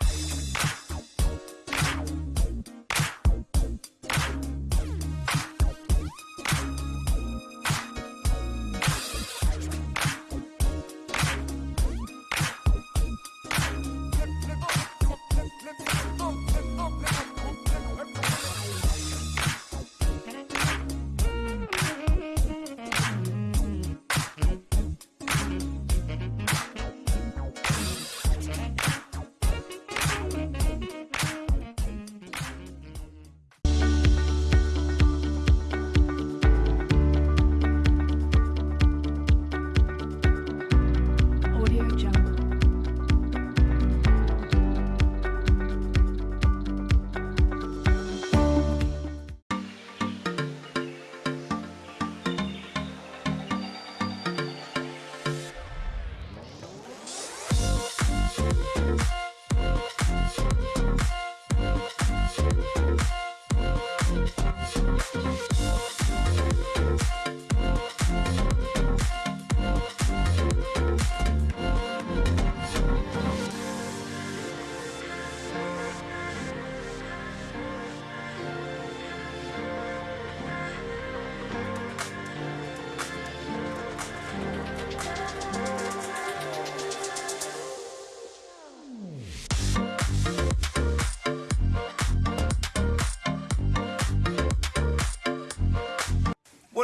Bye.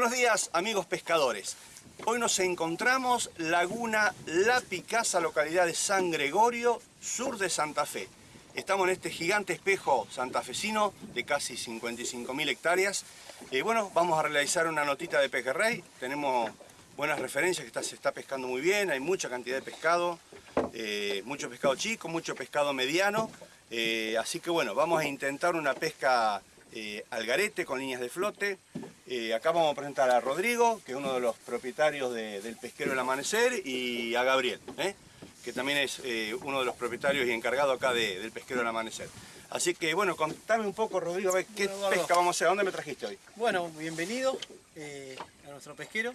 Buenos días amigos pescadores. Hoy nos encontramos Laguna La Picasa, localidad de San Gregorio, sur de Santa Fe. Estamos en este gigante espejo santafesino de casi 55.000 hectáreas. Eh, bueno, vamos a realizar una notita de pejerrey. Tenemos buenas referencias, que está- se está pescando muy bien, hay mucha cantidad de pescado, eh, mucho pescado chico, mucho pescado mediano. Eh, así que bueno, vamos a intentar una pesca eh, al garete con líneas de flote. Eh, acá vamos a presentar a Rodrigo, que es uno de los propietarios de- del Pesquero del Amanecer, y a Gabriel, ¿eh? que también es eh, uno de los propietarios y encargado acá de- del Pesquero del Amanecer. Así que bueno, contame un poco, Rodrigo, a ver qué Bueno, pesca vamos a hacer. ¿A dónde me trajiste hoy? Bueno, bienvenido a nuestro pesquero.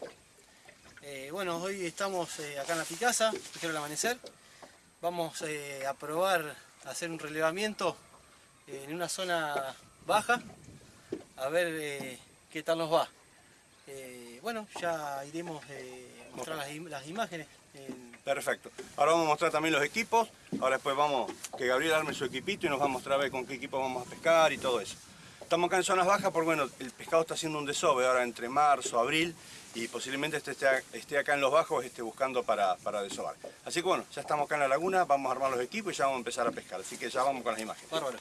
Bueno, hoy estamos acá en la Picasa, pesquero del amanecer. Vamos a probar a hacer un relevamiento en una zona baja, a ver qué tal nos va. Eh, bueno, ya iremos eh, a mostrar las, im- las imágenes. en- Perfecto. Ahora vamos a mostrar también los equipos. Ahora después vamos, que Gabriel arme su equipito y nos va a mostrar a ver con qué equipo vamos a pescar y todo eso. Estamos acá en zonas bajas porque bueno, el pescado está haciendo un desove ahora entre marzo, abril y posiblemente este esté, esté acá en los bajos esté buscando para, para desovar. Así que bueno, ya estamos acá en la laguna, vamos a armar los equipos y ya vamos a empezar a pescar. Así que ya vamos con las imágenes. Bárbaro.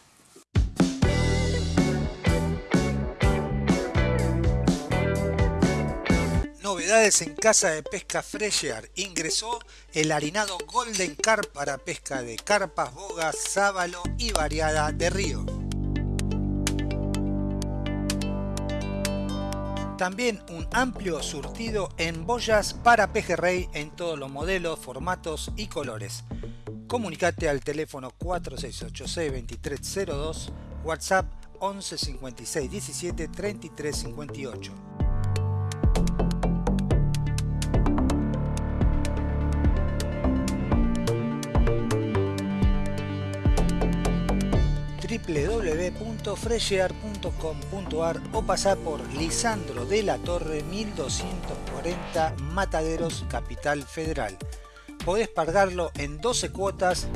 En Casa de Pesca Fresher. Ingresó el harinado Golden Carp para pesca de carpas, bogas, sábalo y variada de río. También un amplio surtido en boyas para pejerrey en todos los modelos, formatos y colores. Comunicate al teléfono 4686-2302, WhatsApp 11 56 17 33 58. www.freshear.com.ar o pasar por Lisandro de la Torre 1240 Mataderos, Capital Federal. Podés pagarlo en 12 cuotas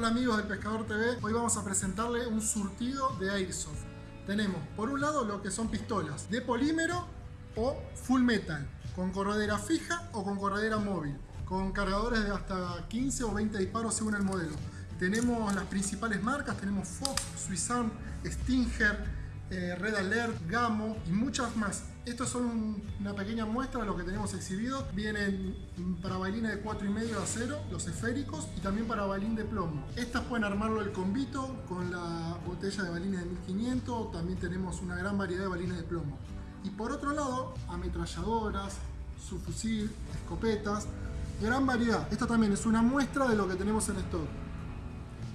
Hola amigos del Pescador TV, hoy vamos a presentarle un surtido de Airsoft. Tenemos por un lado lo que son pistolas de polímero o full metal, con corredera fija o con corredera móvil, con cargadores de hasta 15 o 20 disparos según el modelo. Tenemos las principales marcas, tenemos Fox, Swissarm, Stinger, eh, Red Alert, Gamo y muchas más. Estos son un- una pequeña muestra de lo que tenemos exhibido. Vienen para bailines de 4,5 de acero, los esféricos, y también para balín de plomo. Estas pueden armarlo el combito con la botella de balines de 1500. También tenemos una gran variedad de balines de plomo. Y por otro lado, ametralladoras, subfusil, escopetas, gran variedad. Esta también es una muestra de lo que tenemos en stock.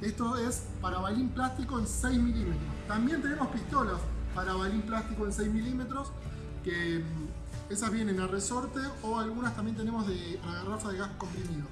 Esto es para balín plástico en 6 milímetros. También tenemos pistolas para balín plástico en 6 milímetros que mm, Esas vienen a resorte o algunas también tenemos de la garrafa de gas comprimido.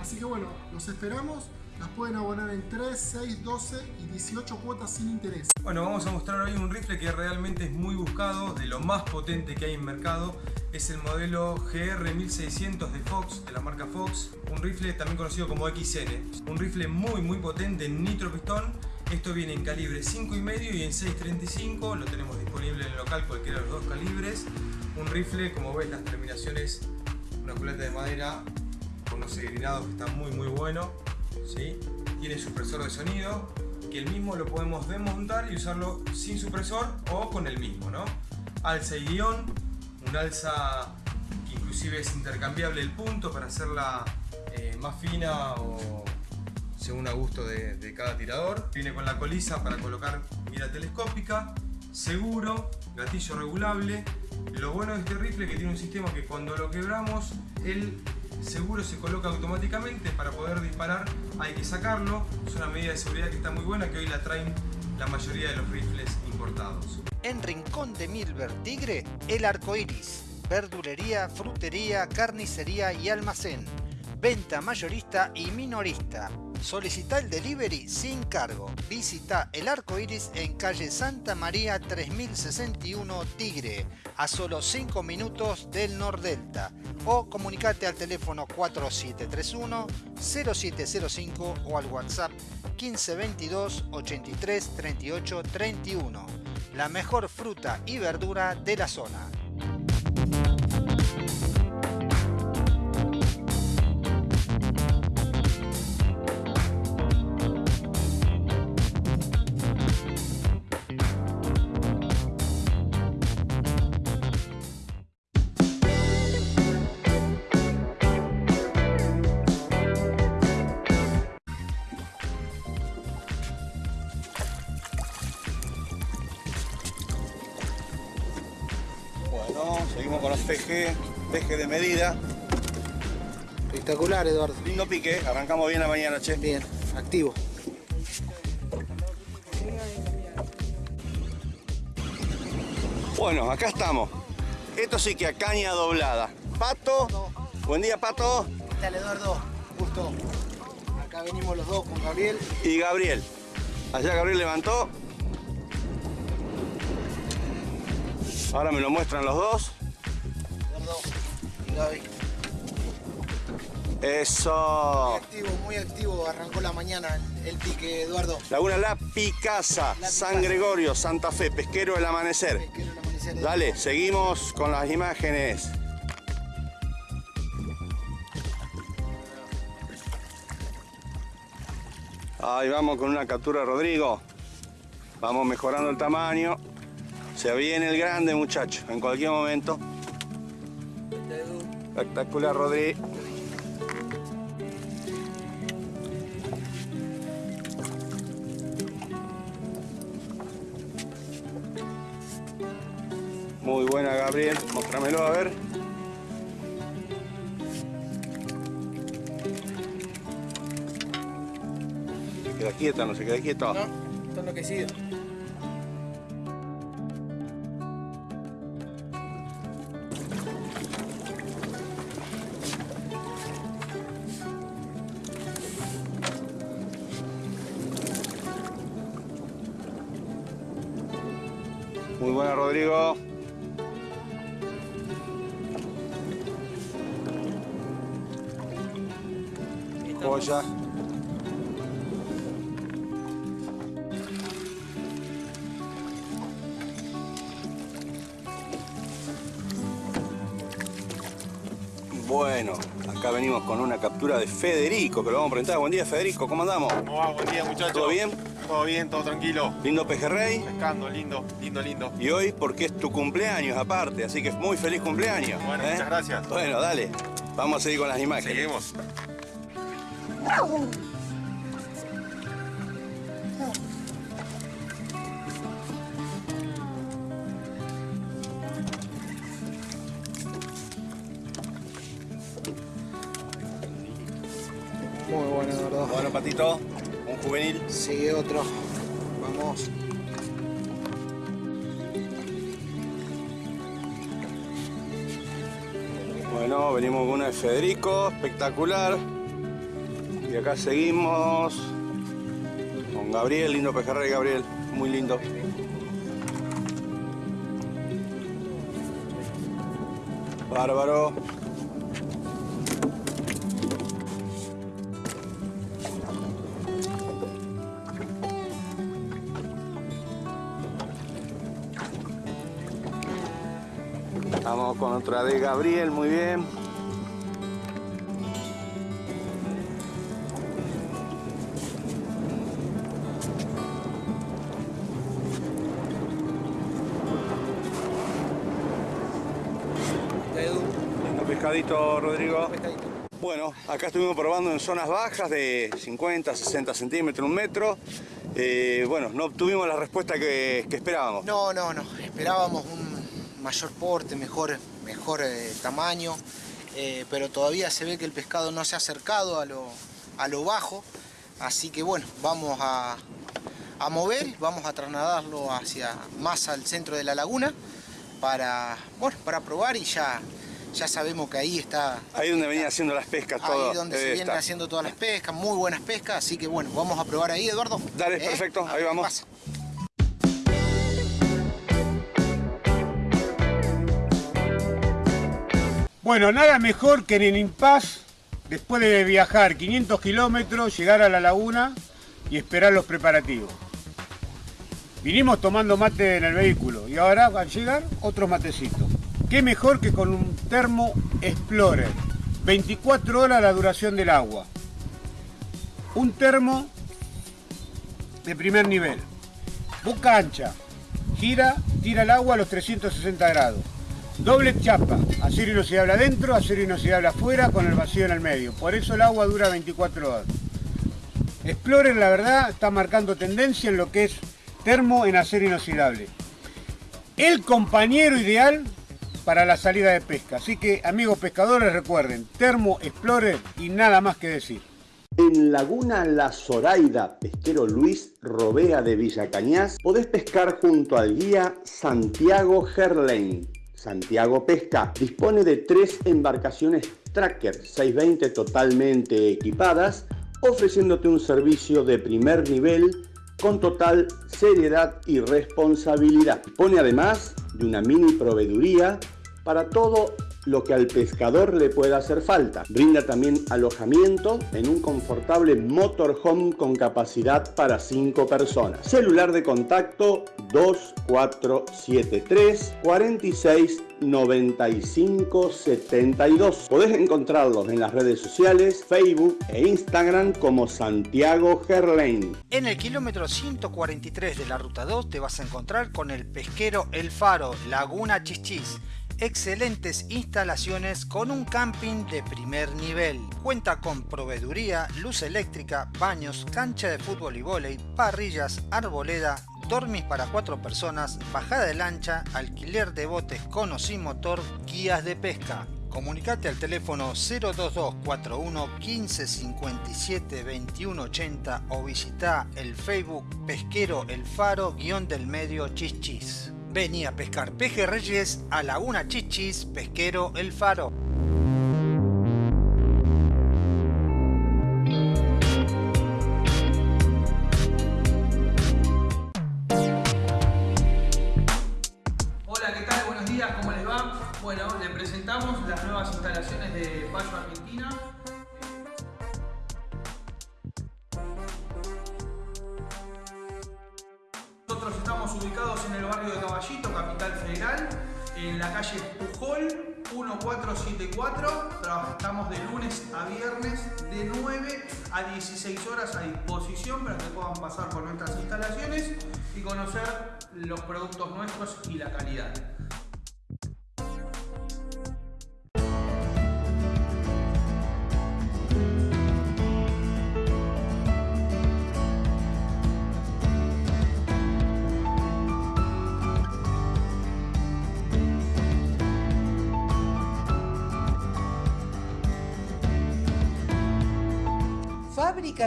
Así que bueno, los esperamos. Las pueden abonar en 3, 6, 12 y 18 cuotas sin interés. Bueno, vamos a mostrar hoy un rifle que realmente es muy buscado, de lo más potente que hay en mercado. Es el modelo GR1600 de Fox, de la marca Fox. Un rifle también conocido como XN. Un rifle muy muy potente en nitro pistón. Esto viene en calibre 5,5 y en 6.35. Lo tenemos disponible en el local cualquiera de los dos calibres. Un rifle, como ves, las terminaciones, una culata de madera con unos segrinados que están muy muy buenos. ¿Sí? Tiene supresor de sonido, que el mismo lo podemos desmontar y usarlo sin supresor o con el mismo, ¿no? Alza y guion, un alza que inclusive es intercambiable el punto para hacerla eh, más fina o según a gusto de, de cada tirador. Viene con la colisa para colocar mira telescópica, seguro, gatillo regulable. Lo bueno de este rifle es que tiene un sistema que cuando lo quebramos, el seguro se coloca automáticamente para poder disparar hay que sacarlo es una medida de seguridad que está muy buena que hoy la traen la mayoría de los rifles importados En Rincón de Milver Tigre, el arco iris. Verdulería, frutería, carnicería y almacén. Venta mayorista y minorista. Solicita el delivery sin cargo. Visita el arco iris en calle Santa María 3061 Tigre, a solo 5 minutos del Nordelta. O comunicate al teléfono 4731 0705 o al WhatsApp 1522 83 38 31. La mejor fruta y verdura de la zona. Bueno, seguimos con los PG, PG de medida. Espectacular, Eduardo. Lindo pique, arrancamos bien la mañana, che. Bien, activo. Bueno, acá estamos. Esto sí que a caña doblada. Pato, buen día Pato ¿Qué tal, Eduardo? Justo. Acá venimos los dos con Gabriel. y Gabriel. Allá Gabriel levantó. Ahora me lo muestran los dos. Eduardo y Gaby. Muy Eso. activo, muy activo. Arrancó la mañana el, el pique, Eduardo. Laguna La Picasa, La San Picasa. Gregorio, Santa Fe, Pesquero del Amanecer. Pesquero el amanecer. Dale, seguimos con las imágenes. Ahí vamos con una captura, Rodrigo. Vamos mejorando el tamaño. Se viene el grande, muchacho, en cualquier momento. Espectacular, Rodri. Muy buena, Gabriel. Mostrámelo, a ver. Se queda quieta, no se queda quieto. No, está enloquecido. Bueno, acá venimos con una captura de Federico, que lo vamos a presentar. Buen día, Federico, ¿cómo andamos? ¿Cómo va? Buen día, muchachos. ¿Todo bien? Todo bien, todo tranquilo. Lindo pejerrey. Pescando, lindo, lindo, lindo. Y hoy porque es tu cumpleaños aparte, así que muy feliz cumpleaños. Bueno, ¿eh? muchas gracias. Bueno, dale. Vamos a seguir con las imágenes. Seguimos. Muy bueno, Eduardo. Bueno, Patito, un juvenil. Sigue otro. Vamos. Bueno, venimos con una de Federico, espectacular. Y acá seguimos con Gabriel, lindo pejerrey Gabriel, muy lindo. Bárbaro. Vamos con otra de Gabriel, muy bien. Pescadito, Rodrigo. pescadito. Bueno, acá estuvimos probando en zonas bajas de 50, 60 centímetros, un metro. Eh, bueno, no obtuvimos la respuesta que, que esperábamos. No, no, no. Esperábamos un mayor porte, mejor, mejor eh, tamaño, eh, pero todavía se ve que el pescado no se ha acercado a lo, a lo bajo. Así que bueno, vamos a, a mover, vamos a trasladarlo hacia más al centro de la laguna para, bueno, para probar y ya, ya sabemos que ahí está Ahí donde venía haciendo las pescas, todo. Ahí donde se debe vienen estar. haciendo todas las pescas, muy buenas pescas, así que bueno, vamos a probar ahí, Eduardo. Dale, ¿Eh? perfecto, ahí vamos. pasa. Bueno, nada mejor que en el Impaz, después de viajar 500 kilómetros, llegar a la laguna y esperar los preparativos. Vinimos tomando mate en el vehículo y ahora al llegar otros matecitos. Qué mejor que con un termo Explorer. 24 horas la duración del agua. Un termo de primer nivel. Boca ancha. Gira, tira el agua a los 360 grados. Doble chapa, acero inoxidable adentro, acero inoxidable afuera con el vacío en el medio. Por eso el agua dura 24 horas. Explorer, la verdad, está marcando tendencia en lo que es termo en acero inoxidable. El compañero ideal para la salida de pesca. Así que, amigos pescadores, recuerden, termo Explorer y nada más que decir. En Laguna La Zoraida, pesquero Luis Robea de Villa Cañas, podés pescar junto al guía Santiago Gerlain. Santiago Pesca dispone de tres embarcaciones Tracker 620 totalmente equipadas, ofreciéndote un servicio de primer nivel con total seriedad y responsabilidad. Dispone además de una mini proveeduría para todo lo que al pescador le pueda hacer falta. Brinda también alojamiento en un confortable motorhome con capacidad para 5 personas. Celular de contacto 2473 46 95 72. Podés encontrarlos en las redes sociales, Facebook e Instagram como Santiago Gerlain. En el kilómetro 143 de la ruta 2 te vas a encontrar con el pesquero El Faro, Laguna Chichis. Excelentes instalaciones con un camping de primer nivel. Cuenta con proveeduría, luz eléctrica, baños, cancha de fútbol y vóley, parrillas, arboleda, dormis para cuatro personas, bajada de lancha, alquiler de botes con o sin motor, guías de pesca. Comunicate al teléfono 02241 15 57 21 80 o visita el Facebook Pesquero El Faro guion del medio Chichis. Vení a pescar pejerreyes a Laguna Chichis, Pesquero El Faro. 16 horas a disposición para que puedan pasar por nuestras instalaciones y conocer los productos nuestros y la calidad.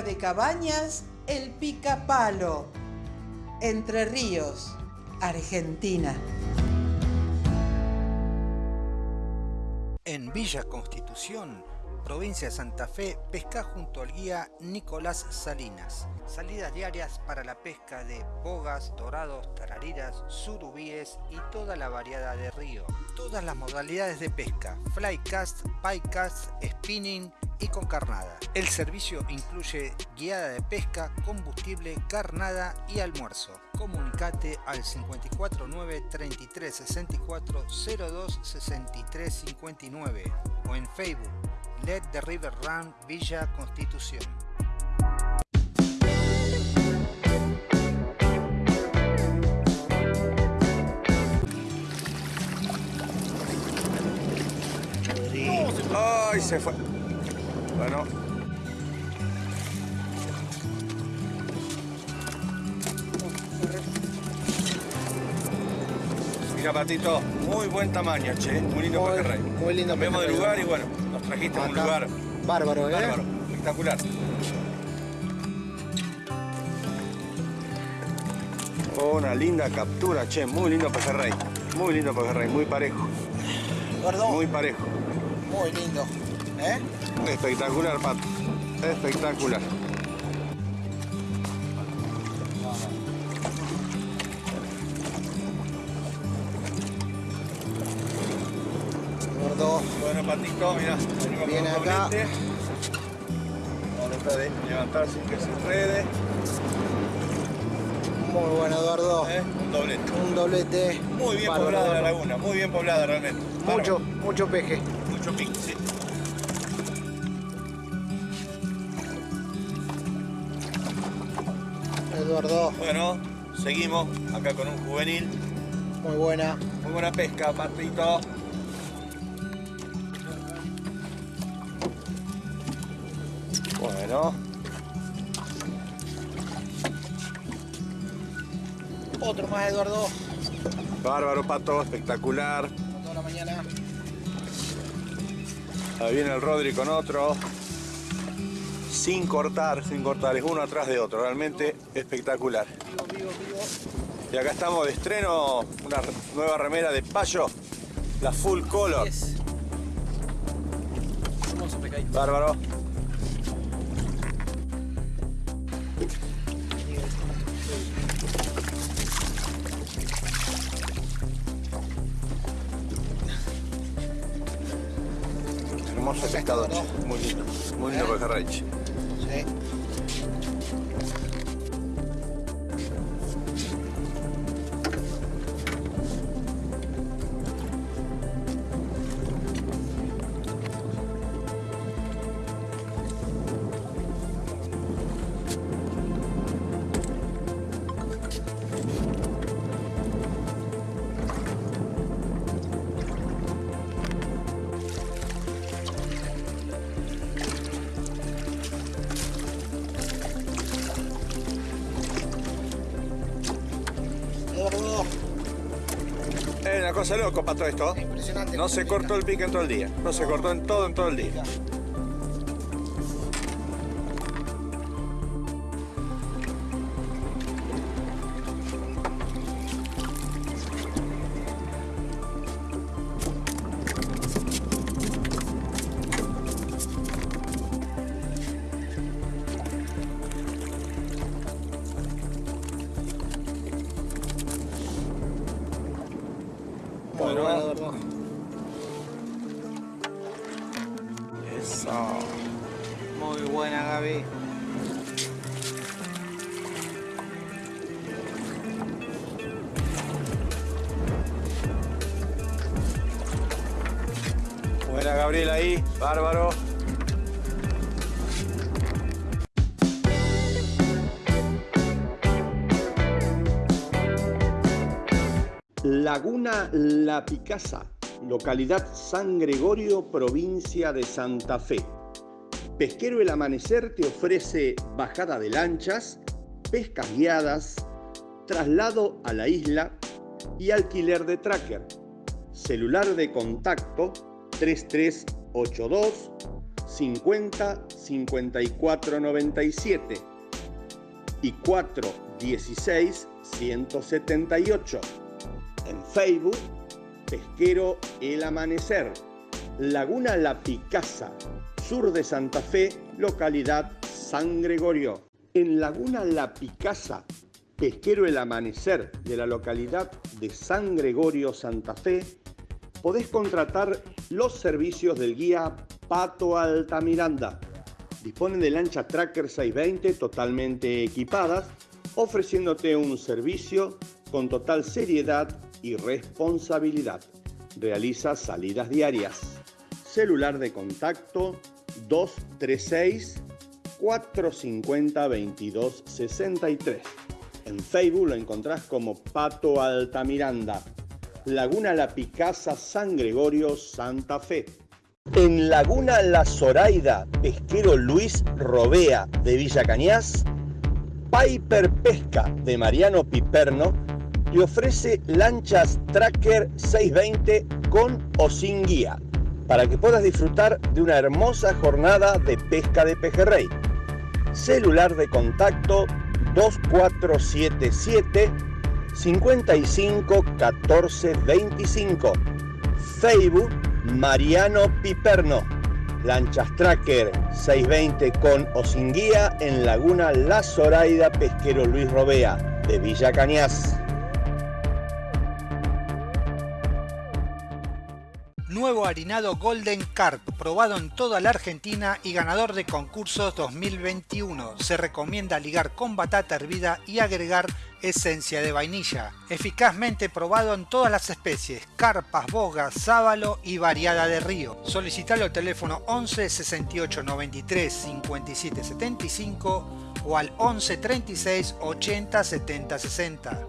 De cabañas El Picapalo. Entre Ríos, Argentina. En Villa Constitución, provincia de Santa Fe, pesca junto al guía Nicolás Salinas. Salidas diarias para la pesca de bogas, dorados, tarariras, surubíes y toda la variedad de río. Todas las modalidades de pesca, flycast, piecast, spinning y con carnada. El servicio incluye guiada de pesca, combustible, carnada y almuerzo. Comunicate al 549 33 64 02 63 59 o en Facebook Let the River Run Villa Constitución. ¡Ay, se fue! Bueno. Mira, Patito, muy buen tamaño, che. Muy lindo pejerrey. Muy lindo Cambiamos de lugar y bueno, nos trajiste a un lugar Bárbaro, ¿eh? bárbaro, espectacular. Una linda captura, che. Muy lindo pejerrey. Muy lindo pejerrey, muy parejo. Gordo, Muy parejo. muy lindo. ¿Eh? Espectacular, Pato. Espectacular. Gordo. Bueno, Patito, mira, venimos Viene con un acá. doblete. Doblete de levantar sin que se enrede. Muy bueno, Eduardo. ¿eh? Un doblete. Un doblete. Muy bien poblada la laguna, muy bien poblada realmente. Mucho, Bárbaro. mucho peje. Mucho pique, sí. Bueno, seguimos acá con un juvenil. muy buena. Muy buena pesca, Patito. Bueno, Otro más, Eduardo. bárbaro, Pato, espectacular. Toda la mañana. Ahí viene el Rodri con otro. Sin cortar, sin cortar, es uno atrás de otro, realmente espectacular. Y acá estamos de estreno, una nueva remera de Payo, la Full Color. Yes. Bárbaro. Hermoso pescador, muy lindo, muy lindo pejerrey. Cosa loco para todo esto. Impresionante. No se cortó el pique en todo el día. No se cortó en todo en todo el día. Bárbaro. Laguna La Picasa, localidad San Gregorio, provincia de Santa Fe. Pesquero El Amanecer te ofrece bajada de lanchas, pescas guiadas, traslado a la isla y alquiler de tracker. Celular de contacto 3382 50 54 97 y 416 178. En Facebook, Pesquero El Amanecer. Laguna La Picasa, sur de Santa Fe, localidad San Gregorio. En Laguna La Picasa, pesquero El Amanecer de la localidad de San Gregorio, Santa Fe, podés contratar los servicios del guía Pato Altamiranda. Disponen de lancha Tracker 620 totalmente equipadas, ofreciéndote un servicio con total seriedad y responsabilidad. Realiza salidas diarias. Celular de contacto 236 450 2263. En Facebook lo encontrás como Pato Altamiranda. Laguna La Picasa, San Gregorio, Santa Fe. En Laguna La Zoraida, pesquero Luis Robea de Villa Cañas, Piper Pesca de Mariano Piperno te ofrece lanchas Tracker 620 con o sin guía para que puedas disfrutar de una hermosa jornada de pesca de pejerrey. Celular de contacto 2477 55 14 25. Facebook Mariano Piperno. Lanchas Tracker 620 con o sin guía en Laguna La Zoraida Pesquero Luis Robea de Villa Cañas. Nuevo harinado Golden Carp, probado en toda la Argentina y ganador de concursos 2021. Se recomienda ligar con batata hervida y agregar esencia de vainilla. Eficazmente probado en todas las especies, carpas, bogas, sábalo y variada de río. Solicitalo al teléfono 11 68 93 57 75 o al 11 36 80 70 60.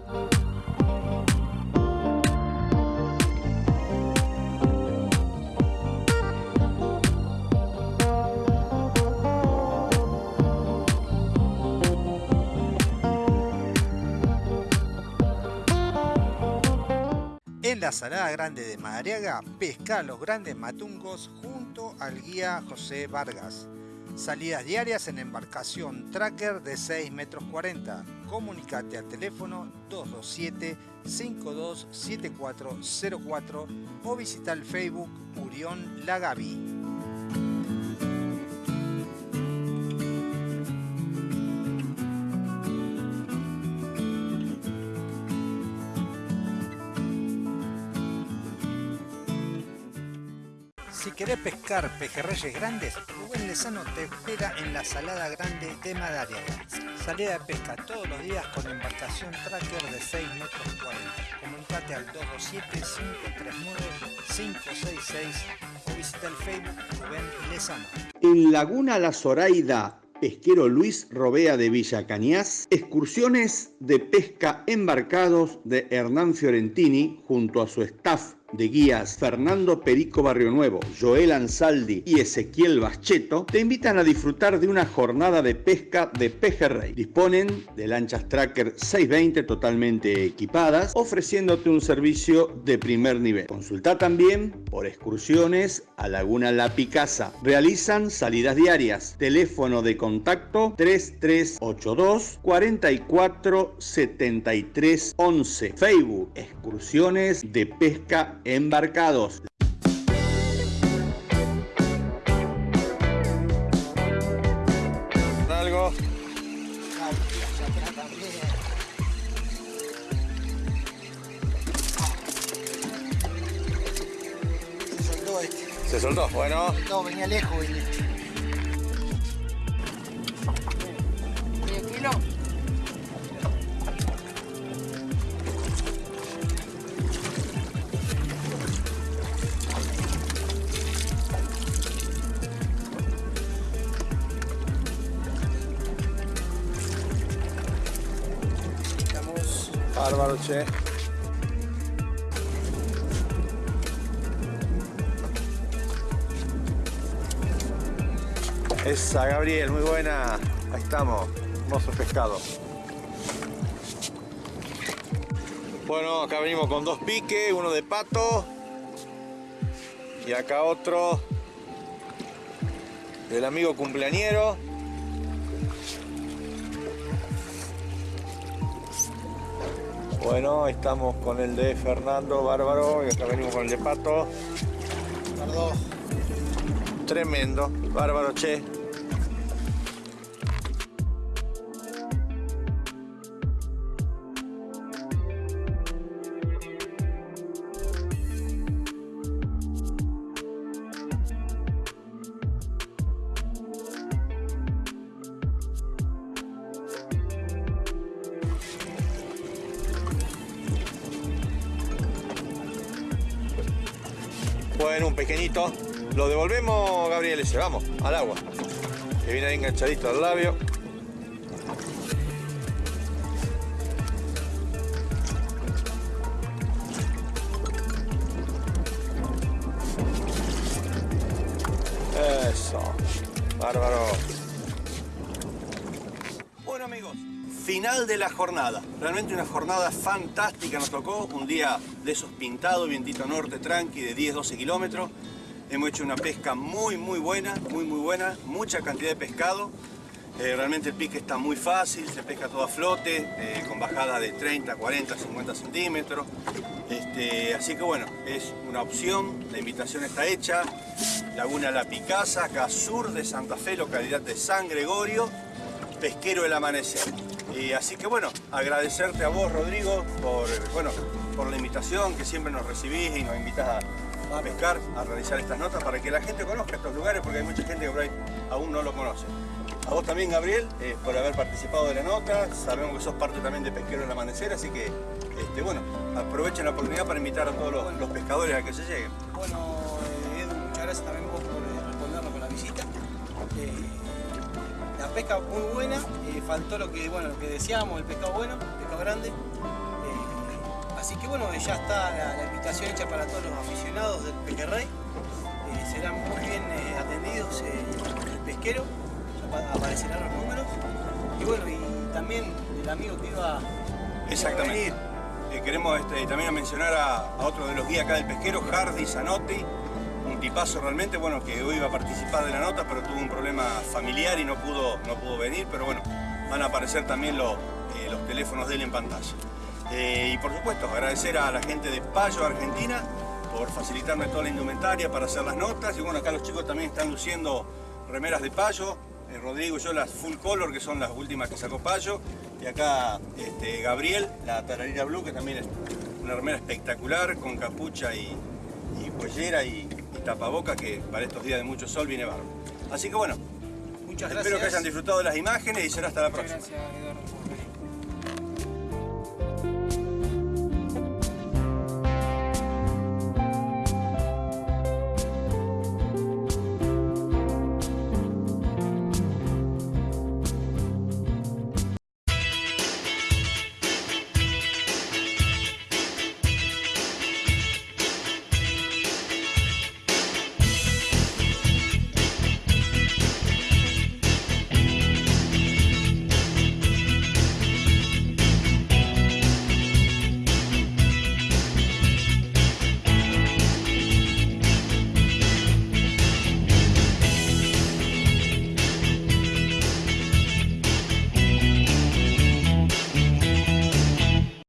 La Salada Grande de Madariaga, pesca los grandes matungos junto al guía José Vargas. Salidas diarias en embarcación tracker de 6 metros 40. Comunicate al teléfono 227 527404 o visita el Facebook Urión Lagavi. Querés pescar pejerreyes grandes, Rubén Lezano te espera en la Salada Grande de Madariaga. Salida de pesca todos los días con embarcación tracker de 6 metros 40. Comunicate al 227-539-566 o visita el Facebook Rubén Lezano. En Laguna La Zoraida, pesquero Luis Robea de Villa Cañas, excursiones de pesca embarcados de Hernán Fiorentini junto a su staff de guías Fernando Perico Barrio Nuevo, Joel Ansaldi y Ezequiel Bascheto te invitan a disfrutar de una jornada de pesca de pejerrey. Disponen de lanchas Tracker 620 totalmente equipadas, ofreciéndote un servicio de primer nivel. Consulta también por excursiones a Laguna La Picasa. Realizan salidas diarias. Teléfono de contacto 3382 44 73 11. Facebook Excursiones de Pesca embarcados. Algo. Se soltó este. Se soltó, bueno. No, venía lejos, venía. ¿Medio kilo? Bárbaro, che. Esa, Gabriel, muy buena. Ahí estamos. Hermoso pescado. Bueno, acá venimos con dos piques, uno de pato. Y acá otro del amigo cumpleañero. Bueno, estamos con el de Fernando Bárbaro y acá venimos con el de Pato. Tremendo, bárbaro, che. Bueno, un pequeñito. Lo devolvemos, Gabriel, ese. Vamos, al agua. Que viene ahí enganchadito al labio. Eso. Bárbaro. Bueno amigos, final de la jornada. Realmente una jornada fantástica nos tocó. Un día de esos pintados, vientito norte tranqui de 10-12 kilómetros. Hemos hecho una pesca muy muy buena, muy muy buena. Mucha cantidad de pescado. Eh, realmente el pique está muy fácil, se pesca todo a flote, eh, con bajadas de 30, 40, 50 centímetros. Este, así que bueno, es una opción, la invitación está hecha. Laguna La Picasa, acá sur de Santa Fe, localidad de San Gregorio, pesquero del amanecer. Y así que bueno, agradecerte a vos Rodrigo por, bueno, por la invitación que siempre nos recibís y nos invitas a, pescar, a realizar estas notas para que la gente conozca estos lugares porque hay mucha gente que por ahí aún no lo conoce. A vos también, Gabriel, eh, por haber participado de la nota. Sabemos que sos parte también de Pesquero del Amanecer, así que, este, bueno, aprovechen la oportunidad para invitar a todos los, pescadores a que se lleguen. Bueno, eh, Edu, muchas gracias también vos por eh, respondernos con la visita. Eh, la pesca muy buena, faltó lo que, bueno, lo que decíamos, el pescado bueno, el pescado grande. Así que bueno, ya está la, invitación hecha para todos los aficionados del pequerrey. Eh, serán muy bien eh, atendidos eh, el pesquero, ya pa- aparecerán los números. Y bueno, y también el amigo que iba, a venir. Queremos este, también mencionar a, otro de los guías acá del pesquero, Hardy Zanotti, un tipazo realmente, bueno, que hoy iba a participar de la nota, pero tuvo un problema familiar y no pudo, no pudo venir, pero bueno, van a aparecer también los, los teléfonos de él en pantalla. Eh, y por supuesto, agradecer a la gente de Payo, Argentina, por facilitarme toda la indumentaria para hacer las notas. Y bueno, acá los chicos también están luciendo remeras de Payo. Eh, Rodrigo y yo las full color, que son las últimas que sacó Payo. Y acá este, Gabriel, la tararira blue, que también es una remera espectacular, con capucha y, y pollera y, y tapaboca, que para estos días de mucho sol viene bárbaro. Así que bueno, Muchas espero que gracias. hayan disfrutado de las imágenes y será hasta la Muchas próxima. gracias, Eduardo.